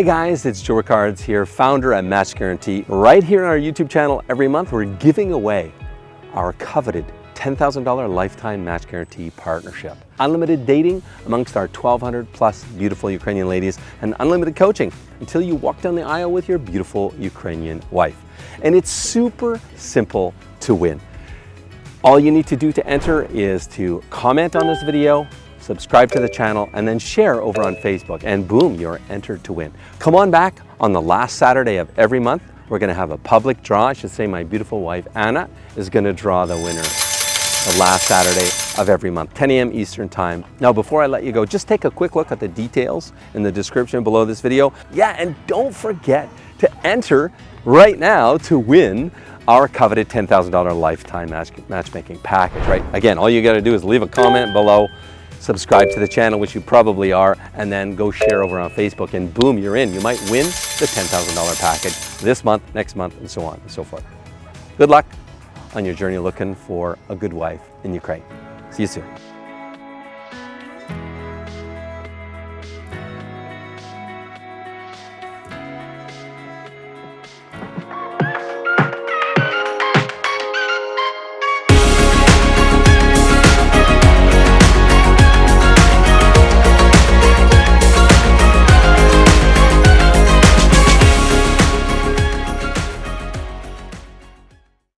Hey guys, it's Joe Ricards here, founder at Match Guarantee. Right here on our YouTube channel every month, we're giving away our coveted $10,000 lifetime match guarantee partnership. Unlimited dating amongst our 1,200 plus beautiful Ukrainian ladies and unlimited coaching until you walk down the aisle with your beautiful Ukrainian wife. And it's super simple to win. All you need to do to enter is to comment on this video, subscribe to the channel, and then share over on Facebook. And boom, you're entered to win. Come on back on the last Saturday of every month. We're gonna have a public draw. I should say my beautiful wife, Anna, is gonna draw the winner the last Saturday of every month, 10 a.m. Eastern Time. Now, before I let you go, just take a quick look at the details in the description below this video. Yeah, and don't forget to enter right now to win our coveted $10,000 lifetime match, matchmaking package, right? Again, all you gotta do is leave a comment below, subscribe to the channel, which you probably are, and then go share over on Facebook and boom, you're in. You might win the $10,000 package this month, next month, and so on and so forth. Good luck on your journey looking for a good wife in Ukraine. See you soon.